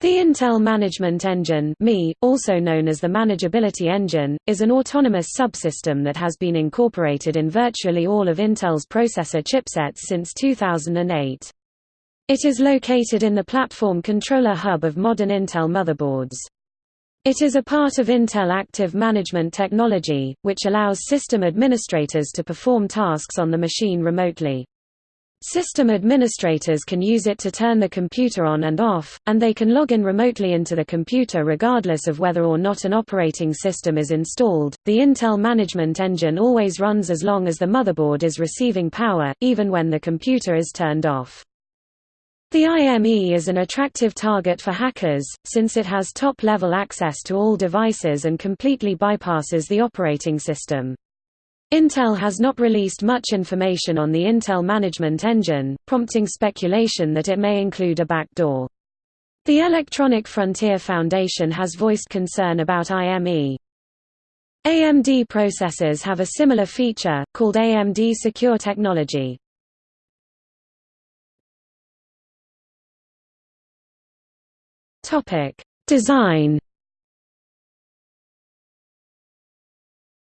The Intel Management Engine also known as the Manageability Engine, is an autonomous subsystem that has been incorporated in virtually all of Intel's processor chipsets since 2008. It is located in the platform controller hub of modern Intel motherboards. It is a part of Intel Active Management Technology, which allows system administrators to perform tasks on the machine remotely. System administrators can use it to turn the computer on and off, and they can log in remotely into the computer regardless of whether or not an operating system is installed. The Intel Management Engine always runs as long as the motherboard is receiving power, even when the computer is turned off. The IME is an attractive target for hackers, since it has top-level access to all devices and completely bypasses the operating system. Intel has not released much information on the Intel Management Engine, prompting speculation that it may include a backdoor. The Electronic Frontier Foundation has voiced concern about IME. AMD processors have a similar feature, called AMD Secure Technology. Design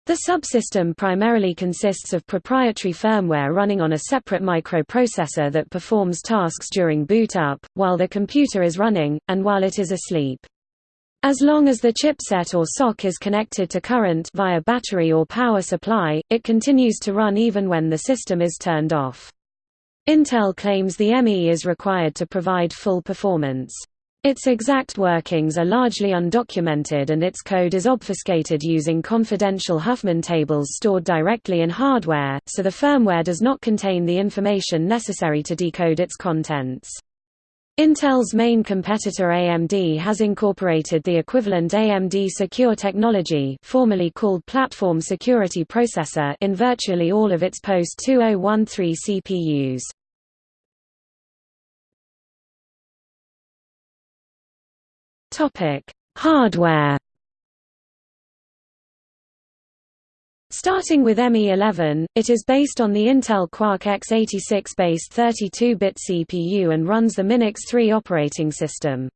The subsystem primarily consists of proprietary firmware running on a separate microprocessor that performs tasks during boot up, while the computer is running, and while it is asleep. As long as the chipset or SoC is connected to current via battery or power supply, it continues to run even when the system is turned off. Intel claims the ME is required to provide full performance. Its exact workings are largely undocumented and its code is obfuscated using confidential Huffman tables stored directly in hardware, so the firmware does not contain the information necessary to decode its contents. Intel's main competitor AMD has incorporated the equivalent AMD Secure technology formerly called Platform Security Processor in virtually all of its post-2013 CPUs. Topic: Hardware. Starting with ME11, it is based on the Intel Quark x86-based 32-bit CPU and runs the Minix 3 operating system.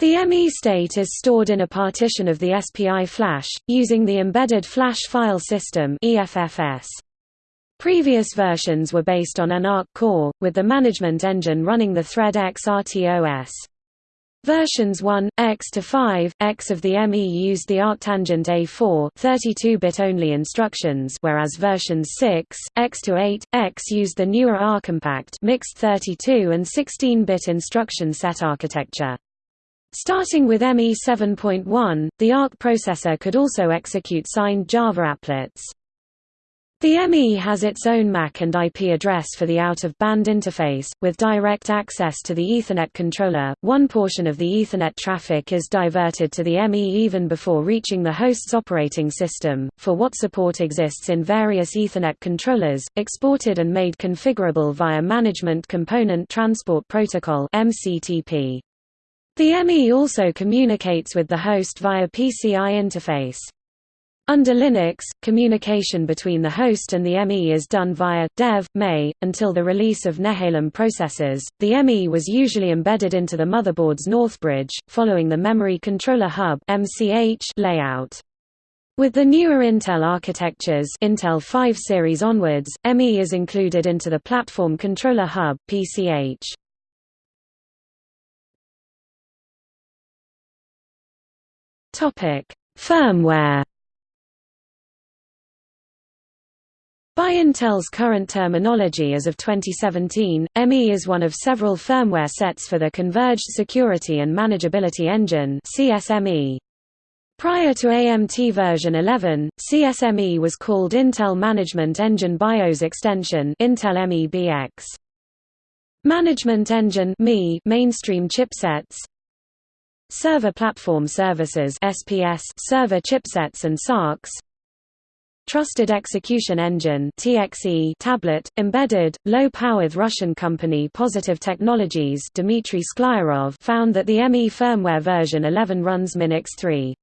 The ME state is stored in a partition of the SPI flash, using the Embedded Flash File System. Previous versions were based on an ARC core, with the management engine running the Thread RTOS. Versions 1, X to 5, X of the ME used the ARCtangent A4 32-bit only instructions whereas versions 6, X to 8, X used the newer ARCompact mixed 32 and 16-bit instruction set architecture. Starting with ME 7.1, the ARC processor could also execute signed Java applets. The ME has its own MAC and IP address for the out-of-band interface, with direct access to the Ethernet controller. One portion of the Ethernet traffic is diverted to the ME even before reaching the host's operating system, for what support exists in various Ethernet controllers, exported and made configurable via Management Component Transport Protocol. The ME also communicates with the host via PCI interface. Under Linux, communication between the host and the ME is done via dev mei. Until the release of Nehalem processors, the ME was usually embedded into the motherboard's Northbridge, following the Memory Controller Hub (MCH) layout. With the newer Intel architectures, Intel 5 series onwards, ME is included into the Platform Controller Hub (PCH). Topic: Firmware By Intel's current terminology as of 2017, ME is one of several firmware sets for the Converged Security and Manageability Engine CSME. Prior to AMT version 11, CSME was called Intel Management Engine BIOS Extension Intel MEBX. Management Engine mainstream chipsets Server Platform Services SPS server chipsets and SoCs Trusted Execution Engine (TXE) tablet, embedded, low-powered Russian company Positive Technologies Dmitry Sklyarov found that the ME firmware version 11 runs Minix 3.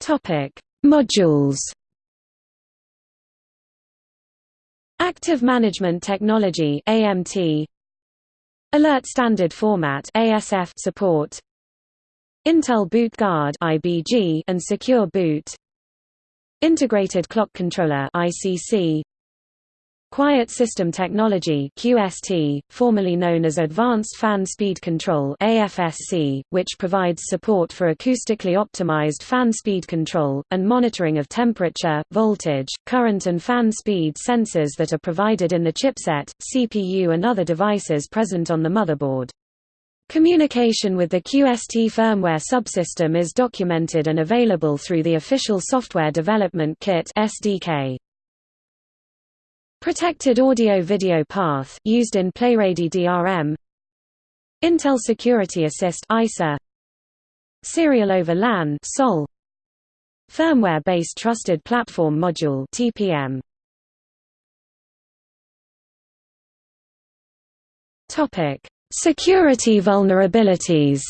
Topic: Modules. Active Management Technology AMT Alert Standard Format ASF support Intel Boot Guard IBG and Secure Boot Integrated Clock Controller ICC Quiet System Technology QST, formerly known as Advanced Fan Speed Control AFSC, which provides support for acoustically optimized fan speed control, and monitoring of temperature, voltage, current and fan speed sensors that are provided in the chipset, CPU and other devices present on the motherboard. Communication with the QST firmware subsystem is documented and available through the official Software Development Kit SDK. Protected audio-video path used in PlayReady DRM Intel Security Assist ISA Serial over LAN SOL Firmware-based Trusted Platform Module TPM Topic Security vulnerabilities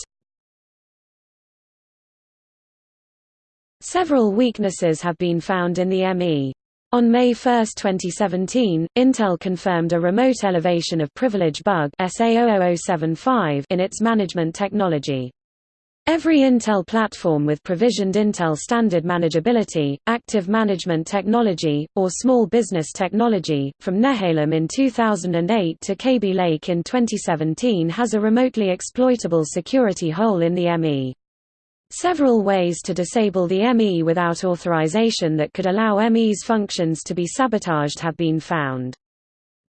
Several weaknesses have been found in the ME. On May 1, 2017, Intel confirmed a remote elevation of privilege bug SA00075 in its management technology. Every Intel platform with provisioned Intel Standard Manageability, Active Management Technology, or Small Business Technology, from Nehalem in 2008 to Kaby Lake in 2017 has a remotely exploitable security hole in the ME. Several ways to disable the ME without authorization that could allow ME's functions to be sabotaged have been found.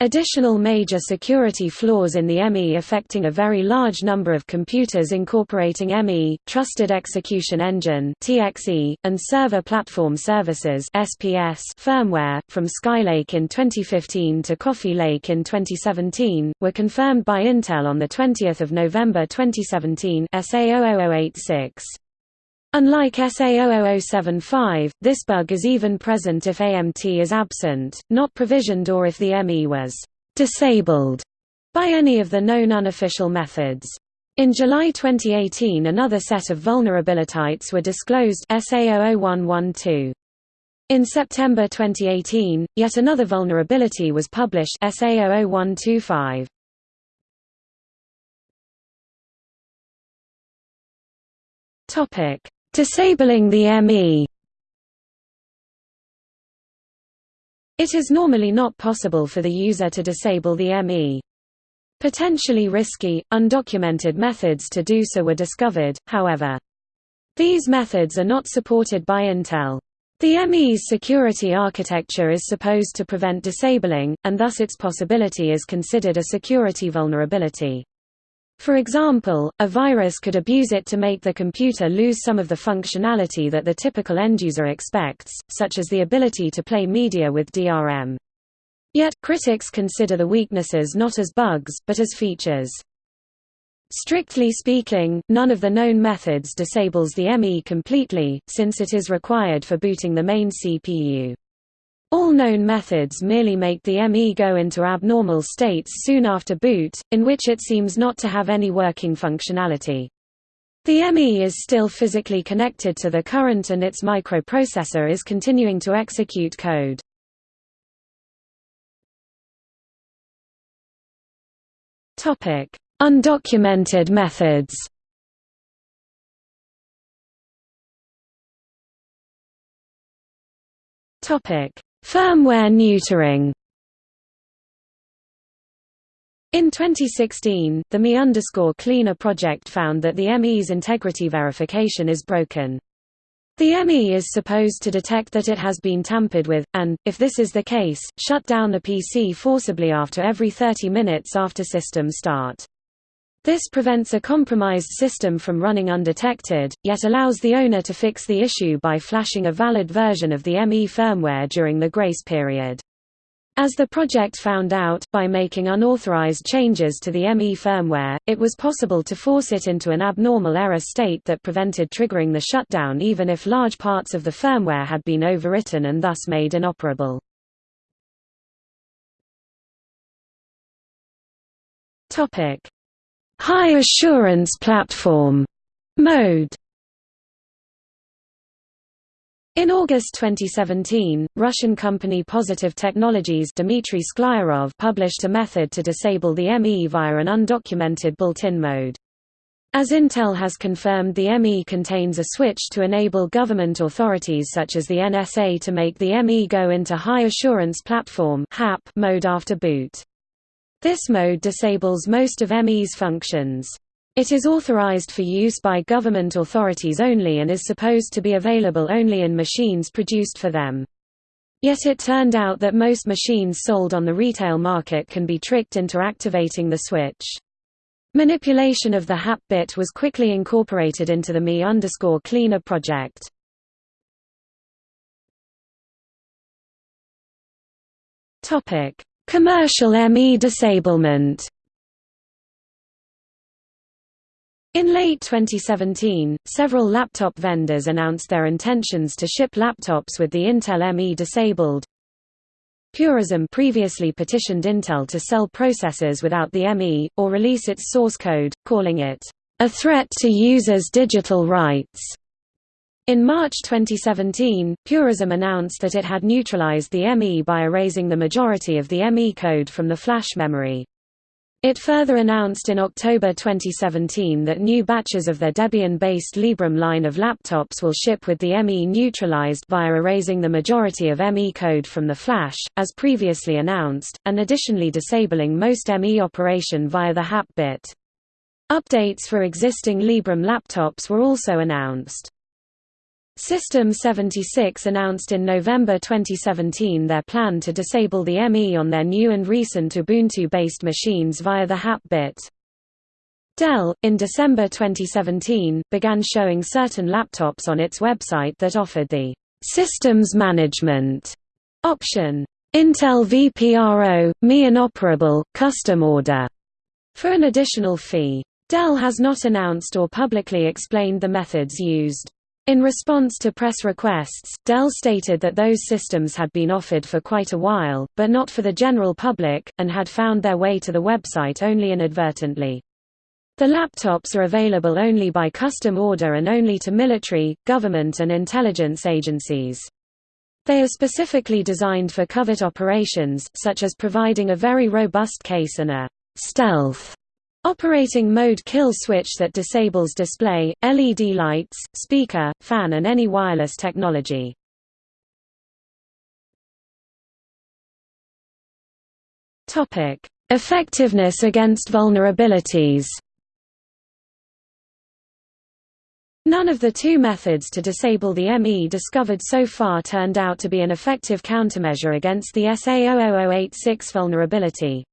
Additional major security flaws in the ME affecting a very large number of computers incorporating ME, Trusted Execution Engine (TXE), and Server Platform Services (SPS) firmware from Skylake in 2015 to Coffee Lake in 2017 were confirmed by Intel on the 20th of November 2017 SA00086. Unlike SA00075, this bug is even present if AMT is absent, not provisioned or if the ME was disabled by any of the known unofficial methods. In July 2018 another set of vulnerabilities were disclosed SA00112. In September 2018, yet another vulnerability was published SA00125. Topic: Disabling the ME It is normally not possible for the user to disable the ME. Potentially risky, undocumented methods to do so were discovered, however. These methods are not supported by Intel. The ME's security architecture is supposed to prevent disabling, and thus its possibility is considered a security vulnerability. For example, a virus could abuse it to make the computer lose some of the functionality that the typical end-user expects, such as the ability to play media with DRM. Yet, critics consider the weaknesses not as bugs, but as features. Strictly speaking, none of the known methods disables the ME completely, since it is required for booting the main CPU. All known methods merely make the ME go into abnormal states soon after boot, in which it seems not to have any working functionality. The ME is still physically connected to the current and its microprocessor is continuing to execute code. Undocumented methods Topic: Firmware neutering in 2016, the Me Cleaner project found that the ME's integrity verification is broken. The ME is supposed to detect that it has been tampered with, and, if this is the case, shut down the PC forcibly after every 30 minutes after system start. This prevents a compromised system from running undetected, yet allows the owner to fix the issue by flashing a valid version of the ME firmware during the grace period. As the project found out, by making unauthorized changes to the ME firmware, it was possible to force it into an abnormal error state that prevented triggering the shutdown even if large parts of the firmware had been overwritten and thus made inoperable. High Assurance Platform mode In August 2017, Russian company Positive Technologies Dmitry Sklyarov published a method to disable the ME via an undocumented built-in mode. As Intel has confirmed the ME contains a switch to enable government authorities such as the NSA to make the ME go into High Assurance Platform mode after boot. This mode disables most of ME's functions. It is authorized for use by government authorities only and is supposed to be available only in machines produced for them. Yet it turned out that most machines sold on the retail market can be tricked into activating the switch. Manipulation of the HAP bit was quickly incorporated into the Me underscore Cleaner project. Commercial ME disablement In late 2017, several laptop vendors announced their intentions to ship laptops with the Intel ME disabled. Purism previously petitioned Intel to sell processors without the ME, or release its source code, calling it, "...a threat to users' digital rights." In March 2017, Purism announced that it had neutralized the ME by erasing the majority of the ME code from the flash memory. It further announced in October 2017 that new batches of their Debian-based Librem line of laptops will ship with the ME neutralized via erasing the majority of ME code from the flash, as previously announced, and additionally disabling most ME operation via the HAP bit. Updates for existing Librem laptops were also announced. System 76 announced in November 2017 their plan to disable the ME on their new and recent Ubuntu-based machines via the HAP bit. Dell, in December 2017, began showing certain laptops on its website that offered the «Systems Management» option, Intel vPRO, ME Inoperable, Custom Order, for an additional fee. Dell has not announced or publicly explained the methods used. In response to press requests, Dell stated that those systems had been offered for quite a while, but not for the general public, and had found their way to the website only inadvertently. The laptops are available only by custom order and only to military, government and intelligence agencies. They are specifically designed for covert operations, such as providing a very robust case and a stealth Operating mode kill switch that disables display, LED lights, speaker, fan and any wireless technology. Topic: Effectiveness against vulnerabilities. None of the two methods to disable the ME discovered so far turned out to be an effective countermeasure against the SA00086 vulnerability.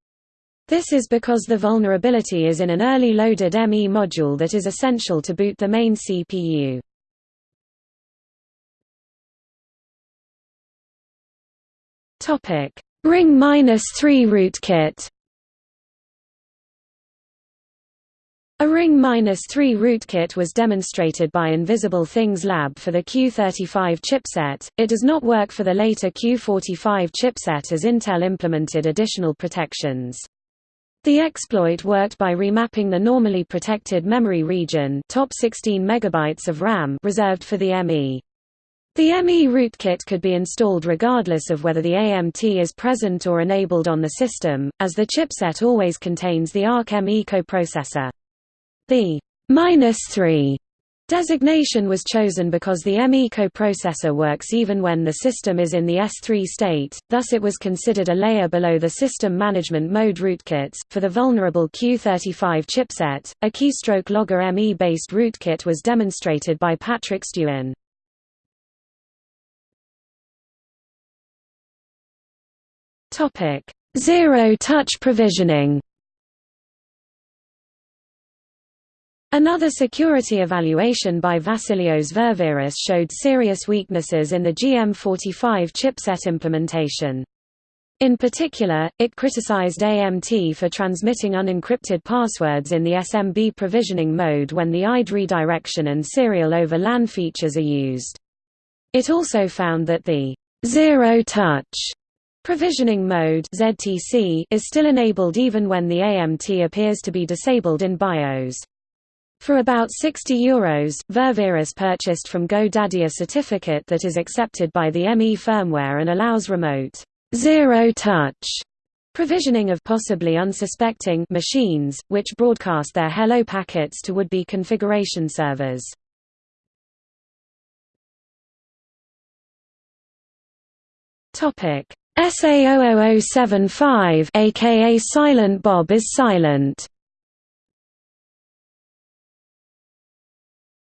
This is because the vulnerability is in an early loaded ME module that is essential to boot the main CPU. Topic: Ring-3 rootkit. A Ring-3 rootkit was demonstrated by Invisible Things Lab for the Q35 chipset. It does not work for the later Q45 chipset as Intel implemented additional protections. The exploit worked by remapping the normally protected memory region top 16 megabytes of RAM reserved for the ME. The ME rootkit could be installed regardless of whether the AMT is present or enabled on the system, as the chipset always contains the ARC-ME coprocessor. The -3 Designation was chosen because the ME coprocessor works even when the system is in the S3 state, thus it was considered a layer below the system management mode rootkits. For the vulnerable Q35 chipset, a keystroke logger ME based rootkit was demonstrated by Patrick Stewin. Topic: Zero touch provisioning. Another security evaluation by Vassilios Ververis showed serious weaknesses in the GM45 chipset implementation. In particular, it criticized AMT for transmitting unencrypted passwords in the SMB provisioning mode when the IDE redirection and serial over LAN features are used. It also found that the zero-touch provisioning mode is still enabled even when the AMT appears to be disabled in BIOS. For about €60, Euros, Ververis purchased from GoDaddy a certificate that is accepted by the ME firmware and allows remote zero-touch provisioning of possibly unsuspecting machines, which broadcast their hello packets to would-be configuration servers. Topic SA00075 aka Silent Bob is silent.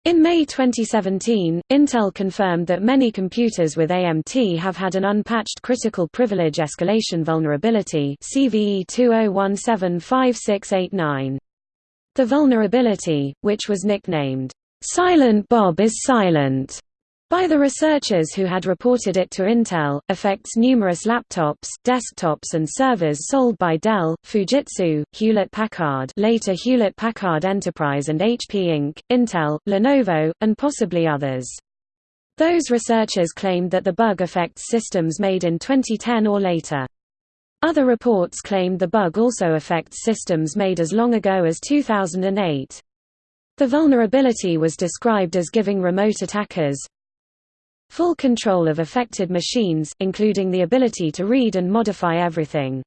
In May 2017, Intel confirmed that many computers with AMT have had an unpatched critical privilege escalation vulnerability CVE 20175689. The vulnerability, which was nicknamed, "'Silent Bob is Silent' by the researchers who had reported it to Intel, affects numerous laptops, desktops and servers sold by Dell, Fujitsu, Hewlett-Packard later Hewlett-Packard Enterprise and HP Inc., Intel, Lenovo, and possibly others. Those researchers claimed that the bug affects systems made in 2010 or later. Other reports claimed the bug also affects systems made as long ago as 2008. The vulnerability was described as giving remote attackers, Full control of affected machines, including the ability to read and modify everything.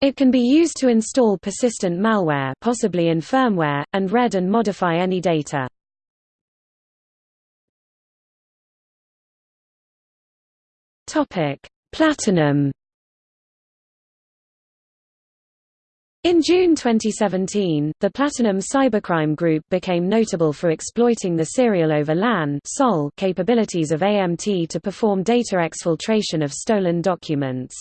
It can be used to install persistent malware possibly in firmware, and read and modify any data. Platinum In June 2017, the Platinum Cybercrime Group became notable for exploiting the serial over LAN capabilities of AMT to perform data exfiltration of stolen documents.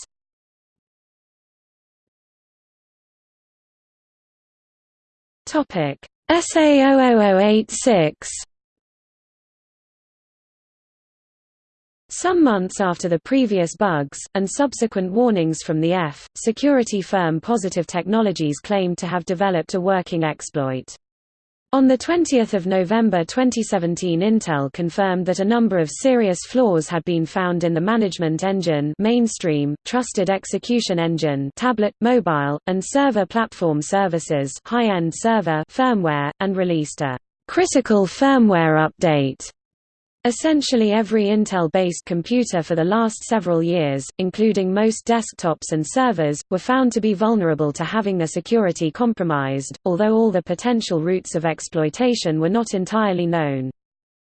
SA00086 Some months after the previous bugs, and subsequent warnings from the EFF, security firm Positive Technologies claimed to have developed a working exploit. On 20 November 2017 Intel confirmed that a number of serious flaws had been found in the management engine mainstream, trusted execution engine tablet, mobile, and server platform services high-end server firmware, and released a «critical firmware update» Essentially every Intel-based computer for the last several years, including most desktops and servers, were found to be vulnerable to having their security compromised, although all the potential routes of exploitation were not entirely known.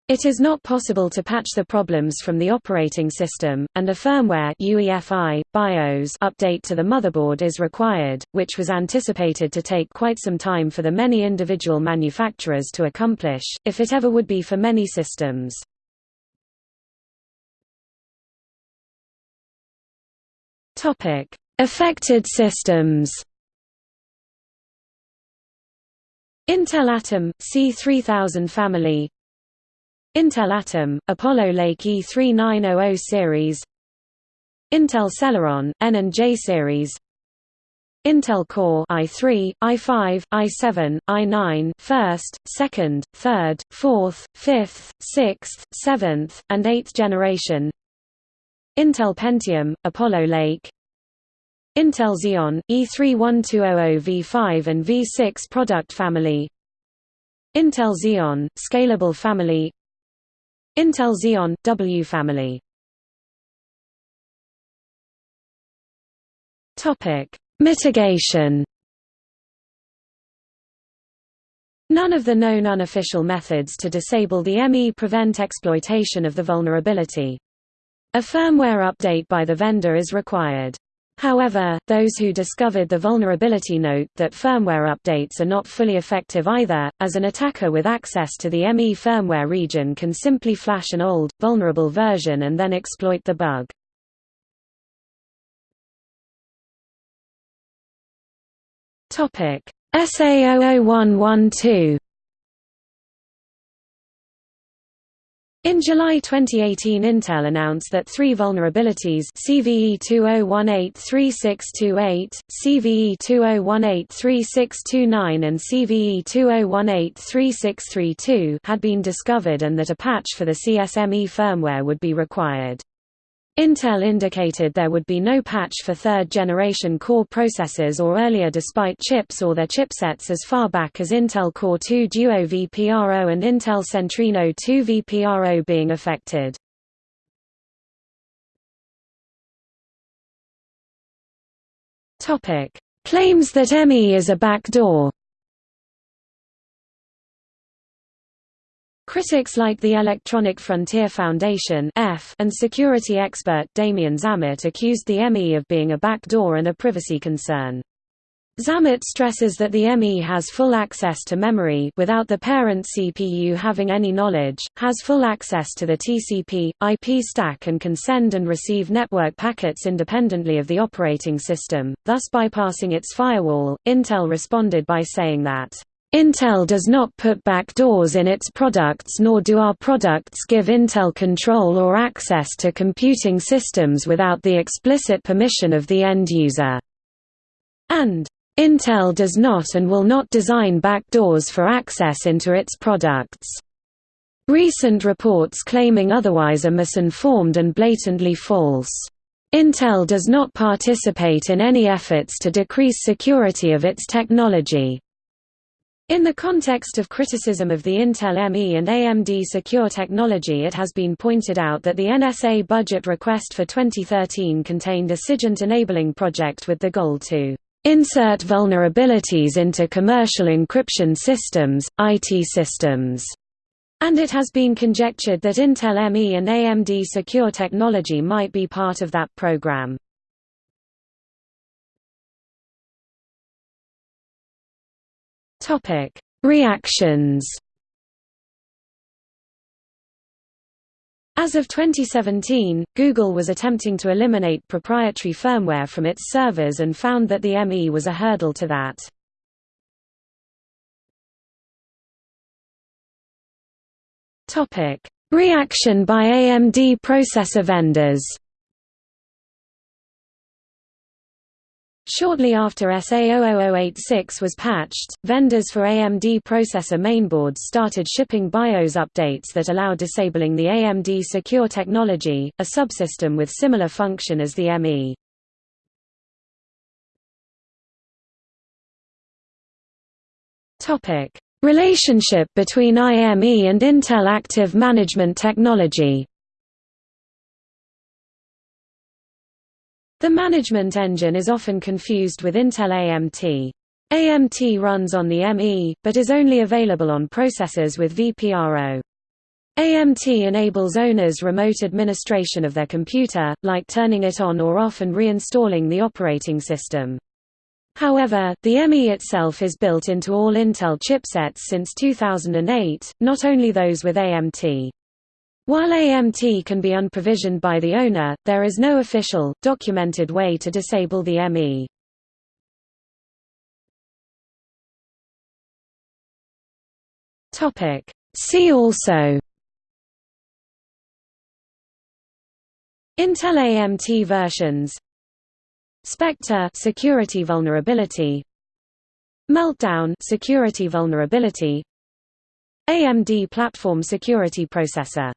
It is not possible to patch the problems from the operating system, and a firmware UEFI, BIOS update to the motherboard is required, which was anticipated to take quite some time for the many individual manufacturers to accomplish, if it ever would be for many systems. Topic: Affected systems. Intel Atom C3000 family. Intel Atom Apollo Lake E3900 series. Intel Celeron N and J series. Intel Core i3, i5, i7, i9, first, second, third, fourth, fifth, sixth, seventh, and eighth generation. Intel Pentium, Apollo Lake. Intel Xeon, E31200V5 and V6 product family. Intel Xeon, Scalable family. Intel Xeon, W family. Mitigation. None of the known unofficial methods to disable the ME prevent exploitation of the vulnerability. A firmware update by the vendor is required. However, those who discovered the vulnerability note that firmware updates are not fully effective either, as an attacker with access to the ME firmware region can simply flash an old, vulnerable version and then exploit the bug. SA00112 In July 2018 Intel announced that three vulnerabilities CVE 20183628, CVE 20183629 and CVE 20183632 had been discovered and that a patch for the CSME firmware would be required. Intel indicated there would be no patch for third-generation Core processors or earlier despite chips or their chipsets as far back as Intel Core 2 Duo VPRO and Intel Centrino 2 VPRO being affected. Claims that ME is a backdoor Critics like the Electronic Frontier Foundation and security expert Damien Zammit accused the ME of being a backdoor and a privacy concern. Zammit stresses that the ME has full access to memory without the parent CPU having any knowledge, has full access to the TCP, IP stack and can send and receive network packets independently of the operating system, thus bypassing its firewall. Intel responded by saying that Intel does not put backdoors in its products nor do our products give Intel control or access to computing systems without the explicit permission of the end user. And Intel does not and will not design backdoors for access into its products. Recent reports claiming otherwise are misinformed and blatantly false. Intel does not participate in any efforts to decrease security of its technology. In the context of criticism of the Intel ME and AMD secure technology it has been pointed out that the NSA budget request for 2013 contained a SIGINT enabling project with the goal to insert vulnerabilities into commercial encryption systems, IT systems, and it has been conjectured that Intel ME and AMD secure technology might be part of that program. Topic: Reactions. As of 2017, Google was attempting to eliminate proprietary firmware from its servers and found that the ME was a hurdle to that. Topic: Reaction by AMD processor vendors. Shortly after SA00086 was patched, vendors for AMD processor mainboards started shipping BIOS updates that allow disabling the AMD Secure technology, a subsystem with similar function as the ME. Relationship between IME and Intel Active Management Technology The management engine is often confused with Intel AMT. AMT runs on the ME, but is only available on processors with VPRO. AMT enables owners remote administration of their computer, like turning it on or off and reinstalling the operating system. However, the ME itself is built into all Intel chipsets since 2008, not only those with AMT. While AMT can be unprovisioned by the owner, there is no official, documented way to disable the ME. See also. Intel AMT versions. Spectre security vulnerability. Meltdown security vulnerability. AMD platform security processor